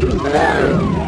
Damn!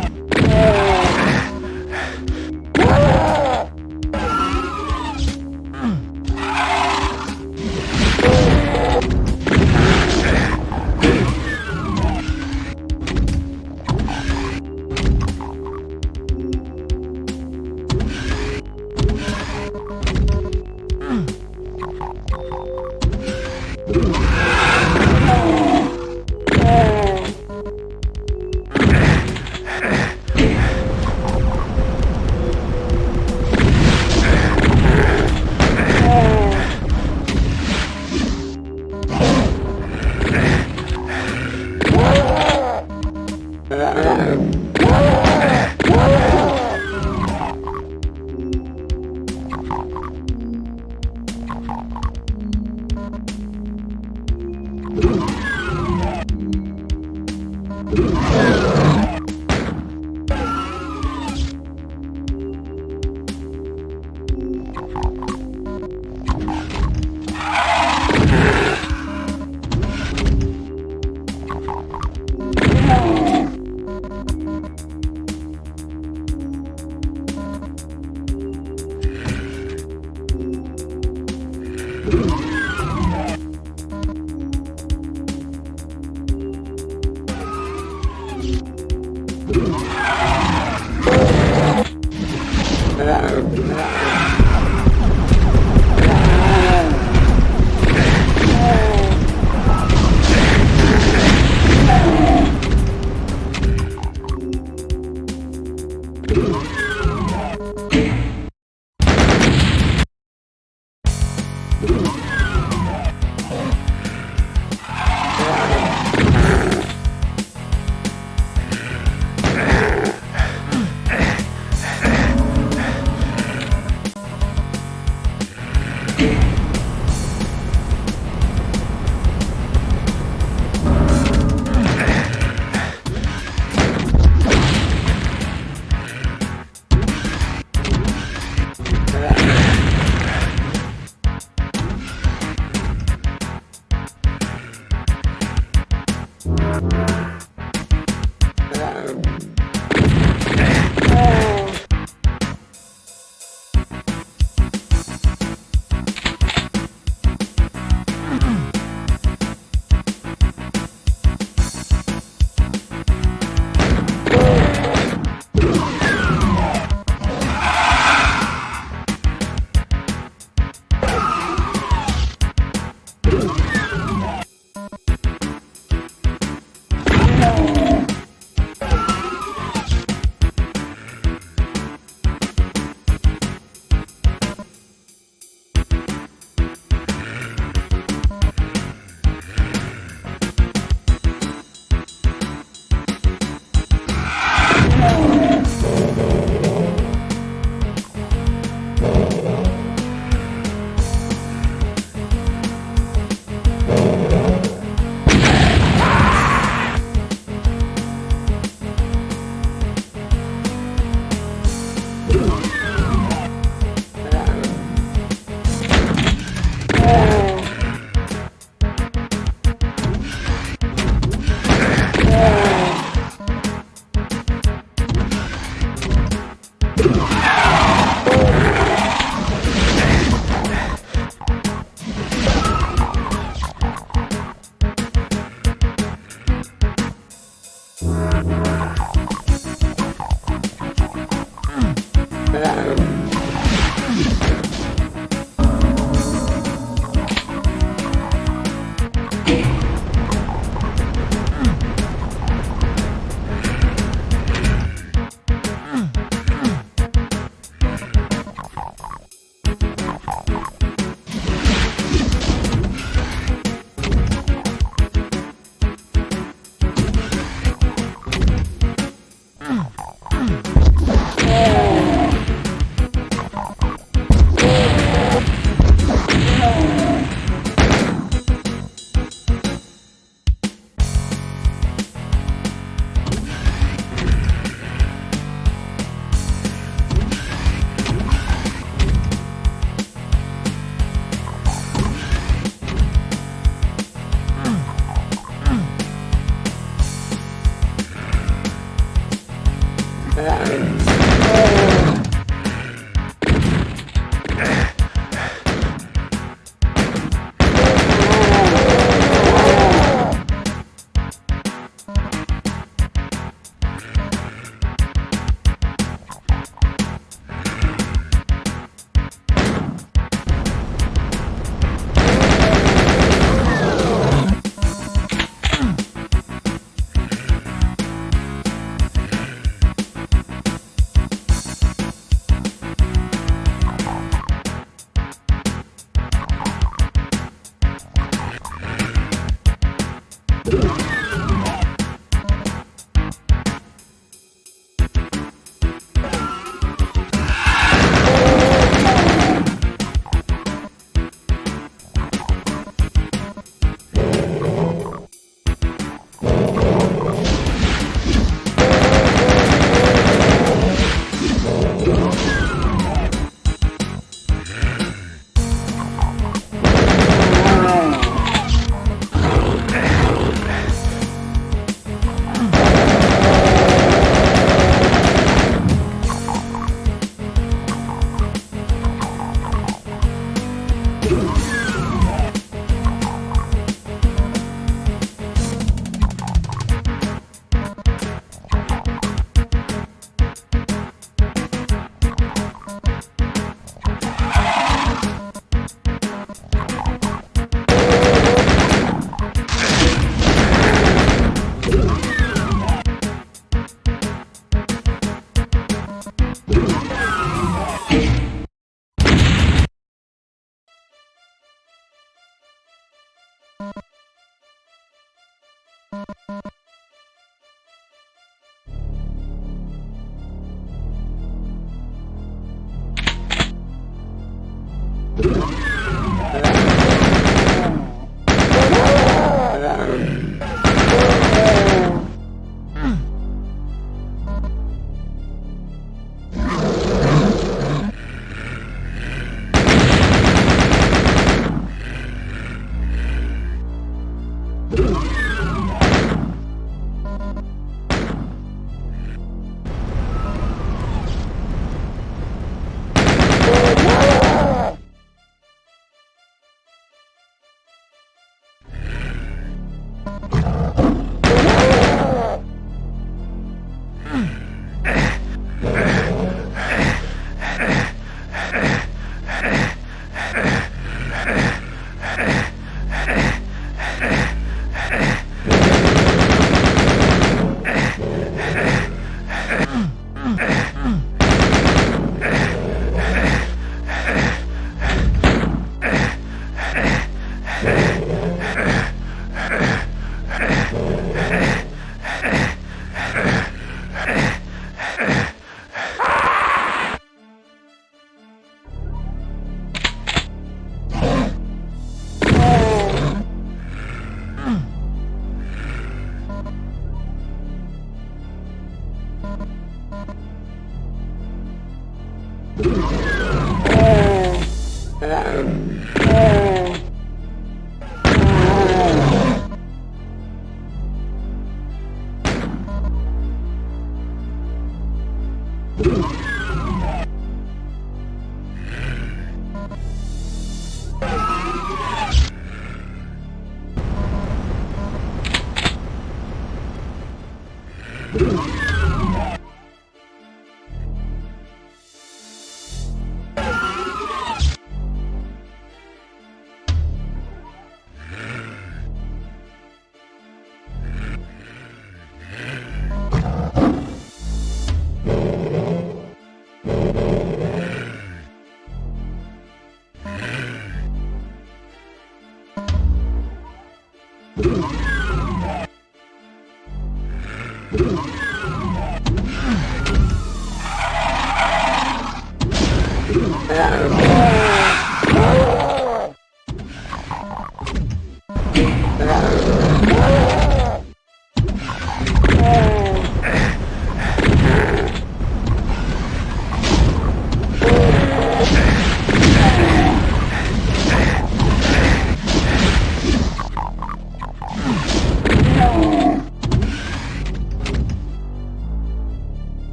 Música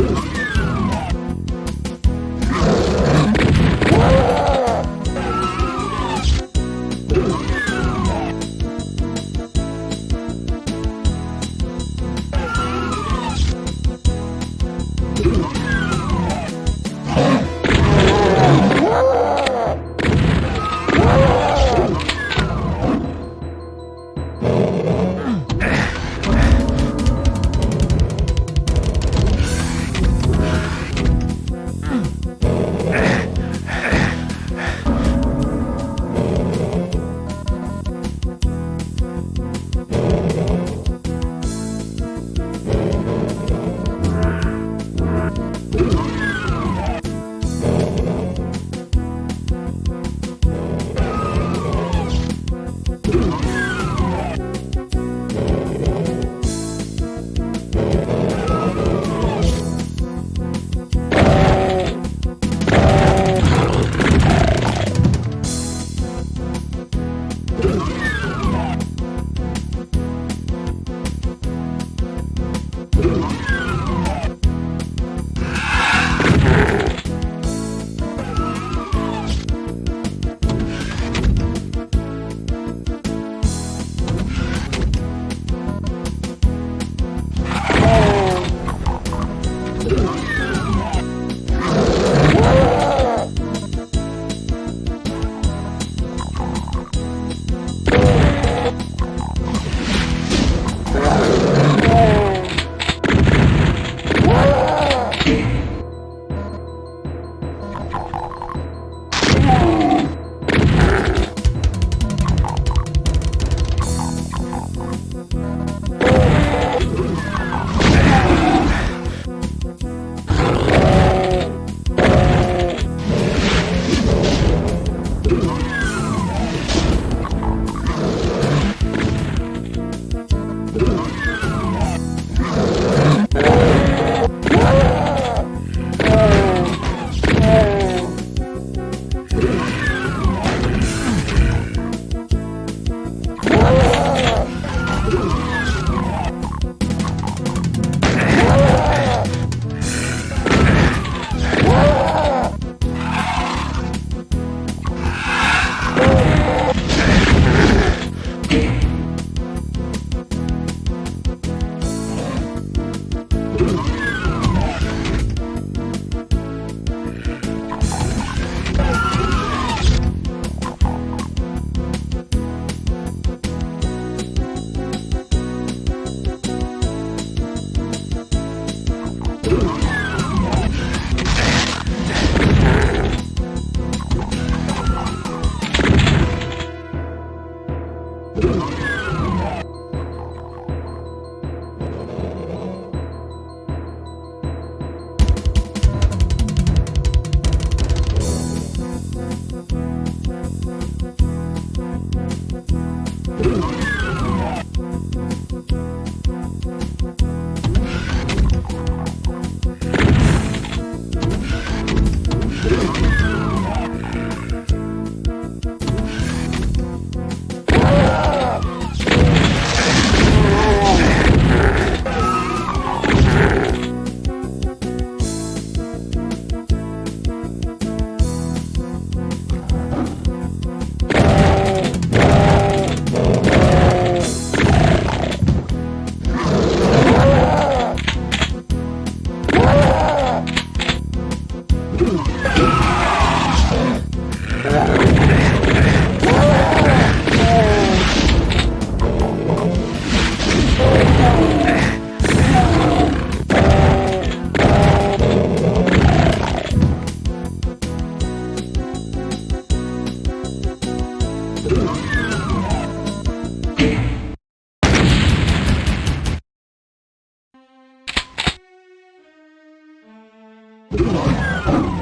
Ugh. Oh!